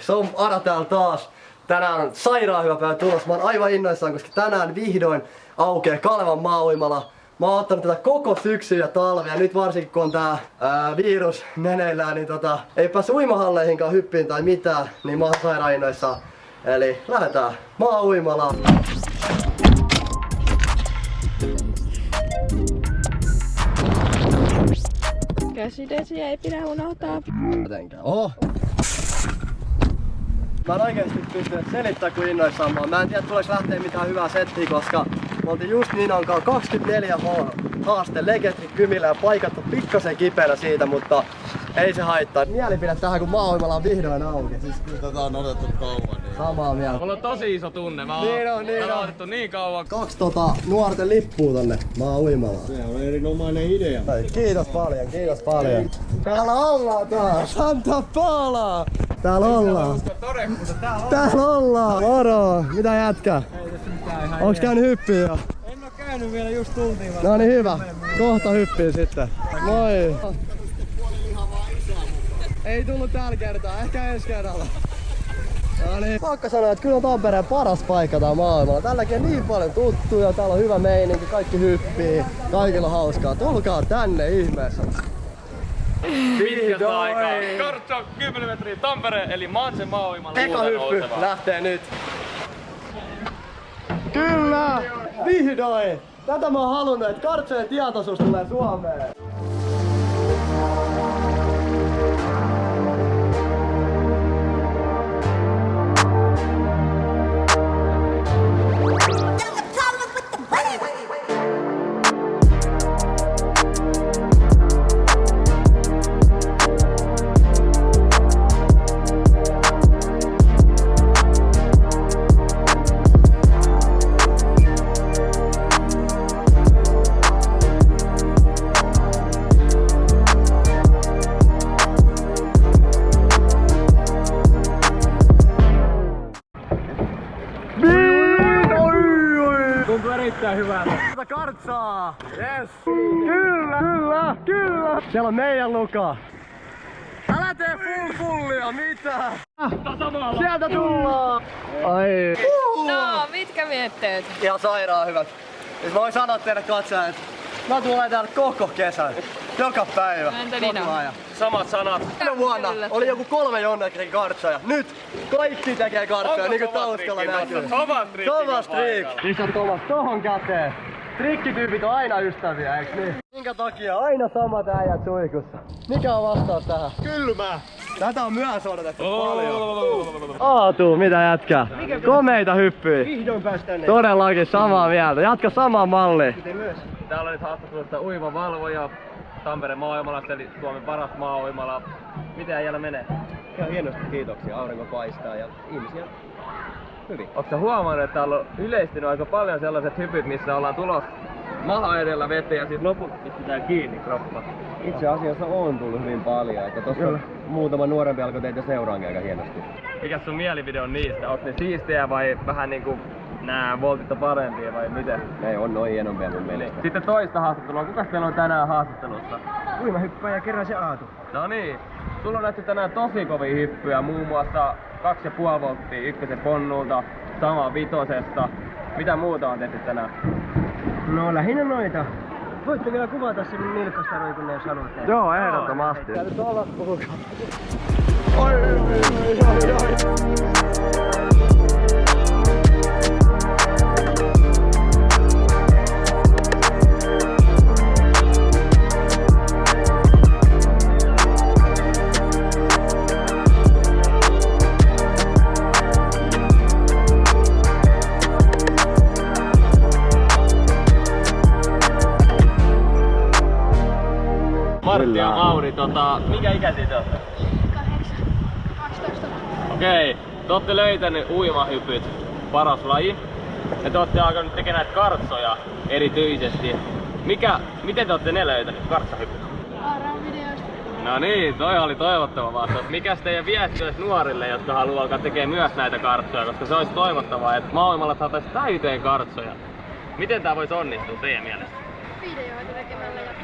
Se on Ara täällä taas. Tänään on sairaan hyvä päivä tulos. Mä oon aivan innoissaan, koska tänään vihdoin aukeaa Kalevan maa-uimala. Mä oon ottanut tätä koko syksyn ja talvea. Nyt varsinkin kun on tää ää, virus meneillään, niin tota, ei pääse uimahalleihinkaan hyppiin tai mitään, niin mä oon sairaan innoissaan. Eli lähdetään maa-uimalaan. Käsidesiä ei pidä unohtaa. Oh. Mä en oikeesti pystynyt selittää kuin innoissaan mä. Mä en tiedä tuleeko lähteä mitään hyvää settiä, koska me oltiin just niin onkaan 24 H haaste Legendary Kymillä ja paikat on pikkasen kipeänä siitä, mutta ei se haittaa. Mielipide tähän kun maailmalla on vihdoin auki. Siis Tätä on odotettu kauan. Niin. samaa mieltä. Mulla on tosi iso tunne. Mä oon, Niin on, niin on. odotettu niin kauan. Kaksi tota nuorten lippua tonne maa uimalaan. Se on erinomainen idea. Kiitos paljon, kiitos paljon. Täällä ollaan taas, Santa Paula! Täällä ollaan. Täällä ollaan, moro! Mitä jätkä? Onks käynyt hyppiä jo? En oo käynyt vielä, just tultiin. No niin hyvä, kohta hyppii sitten. Moi! Ei tullut tällä kertaa, ehkä ensi kerralla. No niin. Pakka sanoa, että kyllä on Tampereen paras paikka tää maailmalla. Tälläkin on niin paljon tuttuja, täällä on hyvä meininki, kaikki hyppii, kaikilla on hauskaa. Tulkaa tänne ihmeessä. Pitkästä aikaa. Kartso 10 metriä Tampereen, eli Mansen maailmalla Eka hyppy lähtee nyt. Kyllä! Vihdoin! Tätä mä oon halunnut, että kartsojen tietoisuus tulee Suomeen. Erittäin hyvältä. Tätä kartsaa! Yes! Kyllä, kyllä, kyllä! Siellä on meidän Luka. Älä tee full fullia, mitä? Sieltä tullaan! Ai. No, mitkä mietteet? Ihan sairaan hyvät. Mä voin sanoa teille katsojille, että mä tulen täällä koko kesän. Joka päivä. Koko ajan. Samat sanat. Viime vuonna oli joku kolme jonnekin kartsoja. Nyt kaikki tekee kartsoja, niin kuin taustalla näkyy. Thomas Trick. Thomas Trick! Thomas tohon käteen. Trikkityypit on aina ystäviä, eiks niin? Minkä takia aina samat äijät suikussa? Mikä on vastaus tähän? Kylmä! Tätä on myös odotettu paljon. Aatu, mitä jätkää? Komeita hyppyjä. Vihdoin päästään ne. Todellakin samaa mieltä. Jatka samaa mallia. Täällä on nyt haastattelussa uimavalvoja Tampereen maailmalasta, eli Suomen paras maa-uimala. Miten äijällä menee? Ihan hienosti kiitoksia. Aurinko paistaa ja ihmisiä hyvin. Sä huomannut, että täällä on yleistynyt aika paljon sellaiset hypyt, missä ollaan tulos maha edellä veteen ja sitten loput pistetään kiinni kroppa? Itse asiassa on tullut hyvin paljon. Että tossa muutama nuorempi alkoi teitä seuraankin aika hienosti. Mikä sun mielipide on niistä? Onko ne siistejä vai vähän niinku nää voltit on parempia vai miten? Ne on noin hienompia mun mielestä. Sitten toista haastattelua. Kuka teillä on tänään haastattelussa? Uimahyppäjä kerran se Aatu. No niin. Sulla on nähty tänään tosi kovia hyppyjä, muun muassa 2,5 volttia ykkösen ponnulta, sama vitosesta. Mitä muuta on tehty tänään? No lähinnä noita. Voitte vielä kuvata sen nilkasta roikunne, jos haluatte. Joo, ehdottomasti. Täytyy olla puhukaa. Oi, oi, oi, oi, oi. Martti ja Mauri, tota, mikä ikäisiä te olette? 12. Okei, te olette löytänyt uimahypyt, paras laji. Ja te olette alkanut tekemään näitä kartsoja erityisesti. Mikä, miten te olette ne löytänyt, kartsahypyt? No niin, toi oli toivottava vastaus. Mikäs teidän viesti olisi nuorille, jotka haluaa alkaa tekemään myös näitä kartsoja, koska se olisi toivottavaa, että maailmalla saataisiin täyteen kartsoja. Miten tää voisi onnistua teidän mielestä? Videoita tekemällä ja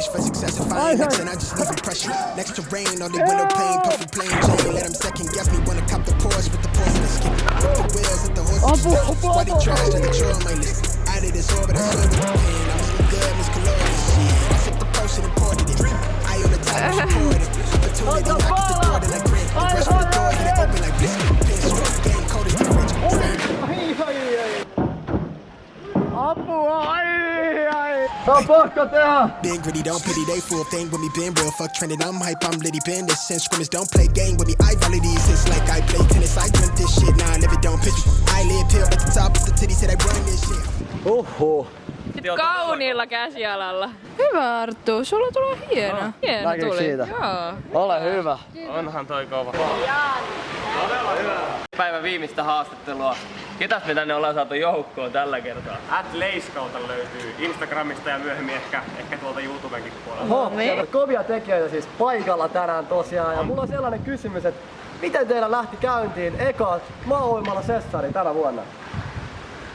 nigga got a fetish for success. If I ain't next, and I just leave impression. Next to rain on the window pane, puffy plain Jane. Let them second guess me when I cop the Porsche with the Porsche in the skin. Flip the wheels at the horses. Why they trash to the trail my list? Out of this orbit, I swear with the pain. I'm Been gritty, don't pity, they full thing with me. Been real, fuck trending. I'm hype, I'm litty. Been this since scrimmage, don't play game with me. I valid these hits like I play tennis. I drink this shit, nah, I never don't pitch me. I live pill at the top of the titty, said I run this shit. Oh, oh. Uhuh. Kauniilla käsialalla. Hyvä Arttu, sulla tulee hieno. Hieno Näkyykö tuli. siitä? Joo. Ole hyvä. Onhan toi kova. Päivän viimeistä haastattelua. Ketäs me tänne ollaan saatu joukkoon tällä kertaa? At Leiskauta löytyy Instagramista ja myöhemmin ehkä, ehkä tuolta YouTubenkin puolella. Oho, on kovia tekijöitä siis paikalla tänään tosiaan. Ja mulla on sellainen kysymys, että miten teillä lähti käyntiin eka maa sessari tänä vuonna?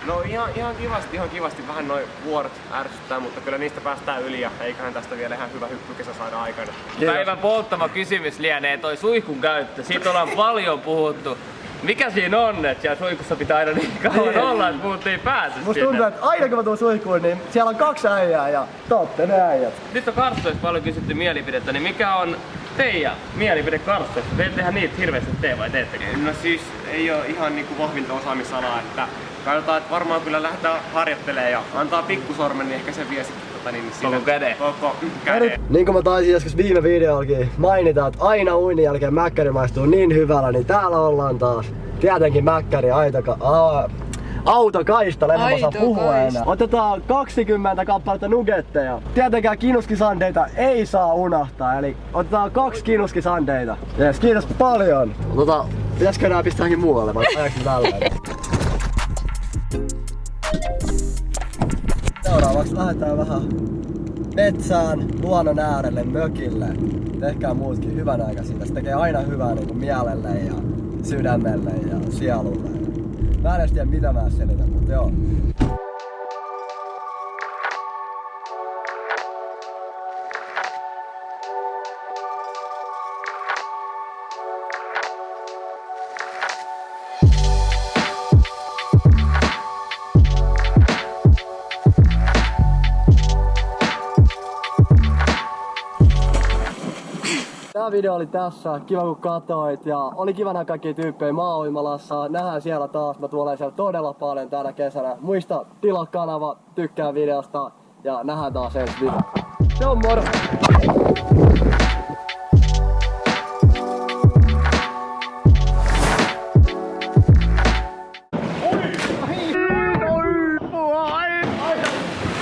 No ihan, ihan kivasti, ihan kivasti. Vähän noin vuorot ärsyttää, mutta kyllä niistä päästään yli ja eiköhän tästä vielä ihan hyvä hyppykesä saada aikana. Päivän polttama kysymys lienee toi suihkun käyttö. Siitä ollaan paljon puhuttu. Mikä siinä on, että siellä suihkussa pitää aina niin kauan Niin. olla, että muut ei pääse Musta sinne? tuntuu, että aina kun mä tuun suihkuun, niin siellä on kaksi äijää ja totte ne äijät. Nyt on karstoista paljon kysytty mielipidettä, niin mikä on teidän mielipide karstoista? Te ette tehdä niitä hirveästi tee vai teettekö? No siis ei ole ihan niinku vahvinta osaamisalaa, että katsotaan, että varmaan kyllä lähdetään harjoittelemaan ja antaa pikkusormen, niin ehkä se vie sitten tota, niin, Koko käden. Koko käden. Niin kuin mä taisin joskus viime videollakin mainita, että aina uinin jälkeen mäkkäri maistuu niin hyvällä, niin täällä ollaan taas. Tietenkin mäkkäri aitoka, aa, autokaista, en mä saa puhua enää. Otetaan 20 kappaletta nugetteja. Tietenkään kinuskisandeita ei saa unohtaa, eli otetaan kaksi kinuskisandeita. Jees, kiitos paljon. Tota, pitäisikö nää pistää johonkin muualle vai ajaks tälleen? Seuraavaksi lähdetään vähän metsään, luonnon äärelle, mökille. Tehkää muutkin hyvän aika siitä. Se tekee aina hyvää niin kuin mielelle ja sydämelle ja sielulle. Mä en tiedä mitä mä selitän, mutta joo. Tää video oli tässä. Kiva kun katsoit ja oli kiva nähdä kaikkia tyyppejä maa Nähdään siellä taas. Mä tuolen siellä todella paljon tänä kesänä. Muista tilaa kanava, tykkää videosta ja nähdään taas ensi video. Se on moro!